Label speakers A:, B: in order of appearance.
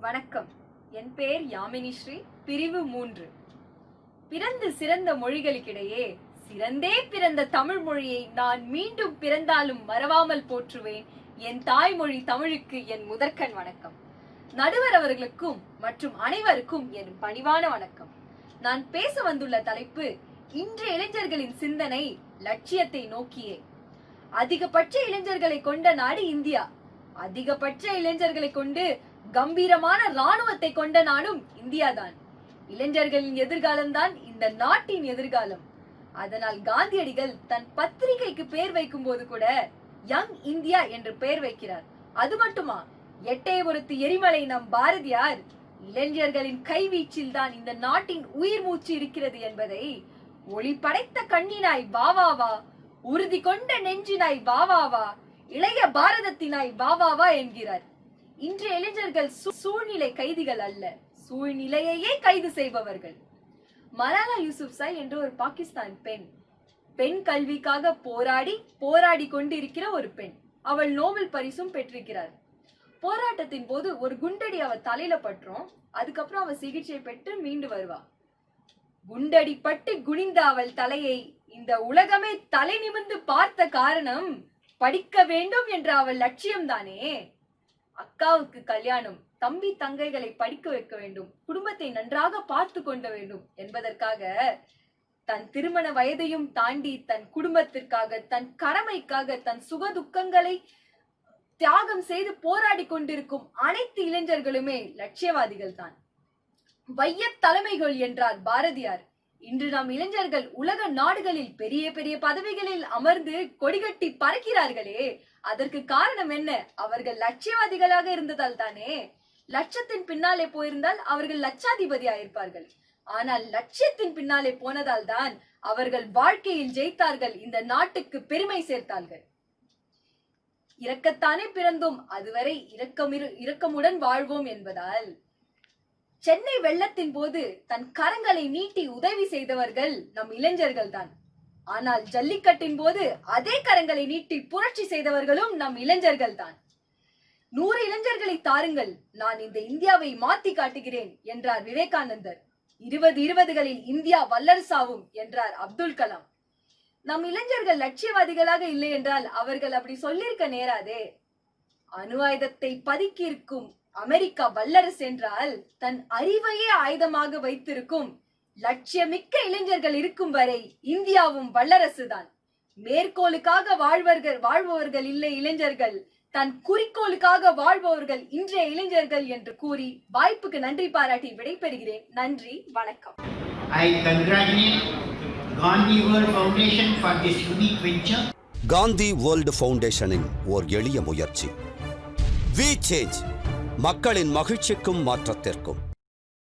A: வணக்கம். என் பெயர் யாமினி ஸ்ரீ பிரிவு மூன்று. பிறந்து சிறந்த மொழிகளுக்கிடையே சிறந்தே பிறந்த தமிழ் மொழியை நான் மீண்டும் பிறந்தாலும் மறவாமல் போற்றுவேன். என் தாய்மொழி தமிழுக்கு என் முதற்கண் வணக்கம். நடுவர் அவர்களுக்கும் மற்றும் அனைவருக்கும் என் பணிவான வணக்கம். நான் பேச வந்துள்ள தலைப்பு இன்றைய இளைஞர்களின் சிந்தனை லட்சியத்தை நோக்கியே. அதிகபட்ச இளைஞர்களை கொண்ட நாடு இந்தியா. அதிகபட்ச இளைஞர்களை கொண்டு கம்பீரமான ராணுவத்தை கொண்ட நாடும் இந்தியாதான். இளைஞர்களின் எதிர்காலம்தான் இந்த நாட்டின் எதிர்காலம். அதனால் காந்தியடிகள் தன் பத்திரிகைக்கு பெயர் வைக்கும் போது கூட யங் இந்தியா என்று பெயர் வைக்கிறார். அது மட்டுமா? எட்டயபுரத்து எரிமலை நம் பாரதியார் இளைஞர்களின் கைவீச்சில் தான் இந்த நாட்டின் உயிர் மூச்சு இருக்கிறது என்பதை ஒளி படைத்த கண்ணினாய் வாவாவா உறுதி கொண்ட நெஞ்சினாய் வாவாவா இளைய பாரதத்தினாய் வாவாவா என்கிறார். இன்றைய இளைஞர்கள் சூழ்நிலை கைதிகள் அல்ல. சூழ்நிலையையே கைது செய்பவர்கள். மலாலா யூசுப்சாய் என்ற ஒரு பாகிஸ்தான் பெண் பெண் கல்விக்காக போராடி போராடி கொண்டிருக்கிற ஒரு பெண். அவள் நோபல் பரிசும் பெற்றிருக்கிறார். போராட்டத்தின் போது ஒரு குண்டடி அவ தலையில பற்றும் அதுக்கப்புறம் அவ சிகிச்சை பெற்று மீண்டு வருவா. குண்டடி பட்டு குனிந்த அவள் தலையை இந்த உலகமே தலை நிமிர்ந்து பார்த்த காரணம் படிக்க வேண்டும் என்ற அவள் லட்சியம்தானே? அக்காவுக்கு கல்யாணம் தம்பி தங்கைகளை படிக்க வைக்க வேண்டும் குடும்பத்தை நன்றாக பார்த்து கொண்ட வேண்டும் என்பதற்காக தன் திருமண வயதையும் தாண்டி தன் குடும்பத்திற்காக தன் கடமைக்காக தன் சுக துக்கங்களை தியாகம் செய்து போராடி கொண்டிருக்கும் அனைத்து இளைஞர்களுமே லட்சியவாதிகள் தான் வையத் தலைமைகள் என்றார் பாரதியார். இன்று நாம் இளைஞர்கள் உலக நாடுகளில் பெரிய பெரிய பதவிகளில் அமர்ந்து கொடிகட்டி பறக்கிறார்களே. அதற்கு காரணம் என்ன? அவர்கள் லட்சியவாதிகளாக இருந்ததால் தானே. லட்சத்தின் பின்னாலே போயிருந்தால் அவர்கள் லட்சாதிபதி ஆயிருப்பார்கள் ஆனால் லட்சியத்தின் பின்னாலே போனதால் தான் அவர்கள் வாழ்க்கையில் ஜெயித்தார்கள் இந்த நாட்டுக்கு பெருமை சேர்த்தார்கள். இறக்கத்தானே பிறந்தோம் அதுவரை இரக்கமிரு இரக்கமுடன் வாழ்வோம் என்பதால். சென்னை வெள்ளத்தின் போது தன் கரங்களை நீட்டி உதவி செய்தவர்கள் நம் இளைஞர்கள் தான் ஆனால் ஜல்லிக்கட்டின் போது அதே கரங்களை நீட்டி புரட்சி செய்தவர்களும் நம் இளைஞர்கள் தான் நூறு இளைஞர்களை தாருங்கள் நான் இந்த இந்தியாவை மாத்தி காட்டுகிறேன் என்றார் விவேகானந்தர். இருபது இருபதுகளில் இந்தியா வல்லரசாவும் என்றார் அப்துல் கலாம். நம் இளைஞர்கள் லட்சியவாதிகளாக இல்லை என்றால் அவர்கள் அப்படி சொல்லியிருக்க நேராதே. அணு ஆயுதத்தை பதுக்கியிருக்கும் அமெரிக்கா வல்லரசு என்றால் தன் அறிவையே ஆயுதமாக வைத்திருக்கும் லட்சியமிக்க இளைஞர்கள் இருக்கும் வரை இந்தியாவும் வல்லரசுதான். மேற்கோளுக்காக வாழ்வர்கள் வாழ்பவர்கள் இல்லை இளைஞர்கள் தன் குறிக்கோளுக்காக வாழ்பவர்கள் இன்றைய இளைஞர்கள் என்று கூறி வாய்ப்புக்கு நன்றி பாராட்டி விடைபெறுகிறேன். நன்றி வணக்கம்.
B: I congratulate Gandhi World Foundation for this unique venture.
C: Gandhi world ஃபவுண்டேஷனின் ஓர் எளிய முயற்சி. வி சேஞ்ச் மக்களின் மகிழ்ச்சிக்கும் மாற்றத்திற்கும்.